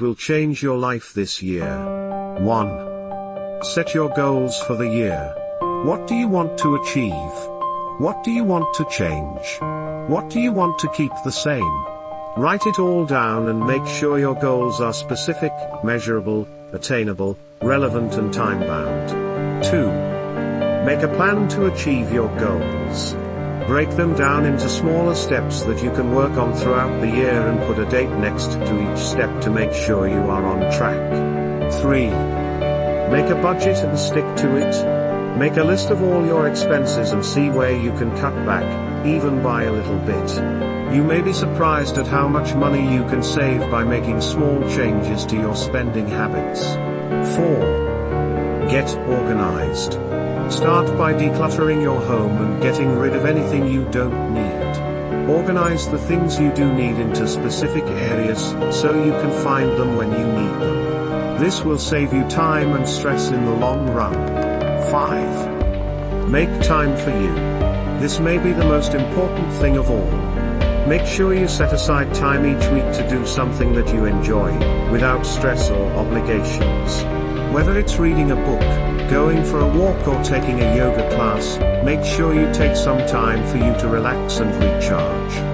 will change your life this year. 1. Set your goals for the year. What do you want to achieve? What do you want to change? What do you want to keep the same? Write it all down and make sure your goals are specific, measurable, attainable, relevant and time-bound. 2. Make a plan to achieve your goals. Break them down into smaller steps that you can work on throughout the year and put a date next to each step to make sure you are on track. 3. Make a budget and stick to it. Make a list of all your expenses and see where you can cut back, even by a little bit. You may be surprised at how much money you can save by making small changes to your spending habits. 4. Get organized. Start by decluttering your home and getting rid of anything you don't need. Organize the things you do need into specific areas, so you can find them when you need them. This will save you time and stress in the long run. 5. Make time for you. This may be the most important thing of all. Make sure you set aside time each week to do something that you enjoy, without stress or obligations. Whether it's reading a book, going for a walk or taking a yoga class, make sure you take some time for you to relax and recharge.